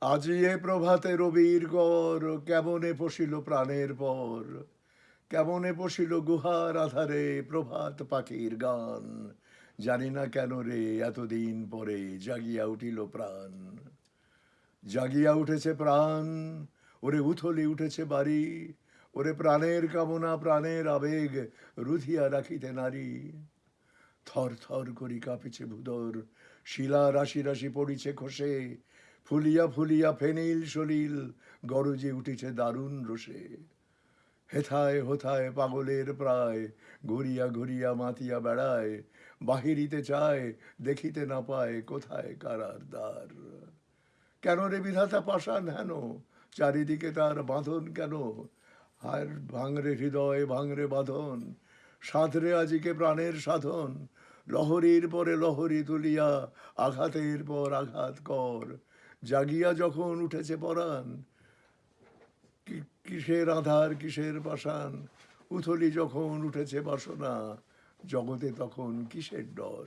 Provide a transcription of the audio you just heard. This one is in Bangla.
আজি এ প্রভাতে রবির গর কেমনে পশিল প্রাণের পর? কেমনে পশিল গুহার আধারে প্রভাত পাখির গান? জানি না কেন রে, এতদিন পরে জাগিয়া উঠিল প্রাণ। জাগিয়া উঠেছে প্রাণ, ওরে উথলি উঠেছে বাড়ি। ওরে প্রাণের কামনা, প্রাণের আবেগ রুধিয়া রাখিতে নারী। থর থর করি কাঁপিছে ভুদর শিলা রাশি রাশি পড়িছে খসে। ফুলিয়া ফুলিয়া ফেনিল সলিল, গরজে উঠিছে দারুণ রসে হেথায় হোথায় পাগলের প্রায়, ঘুরিয়া ঘুরিয়া মাতিয়া বেড়ায়, বাহিরিতে চায়, দেখিতে না পায় কোথায় কারার দ্বার। কেন রে বিধাতা পাষাণ হেন? চারিদিকে তার বাঁধন কেন? আর ভাঙরে হৃদয়, ভাঙরে বাঁধন সাঁতরে আজিকে প্রাণের সাধন। লহরীর পরে লহরী তুলিয়া আঘাতের পর আঘাত কর জাগিয়া যখন উঠেছে পরাণ কিসের আধার, কিসের বাসান উথলি যখন উঠেছে বাসনা, জগতে তখন কিসের ডর?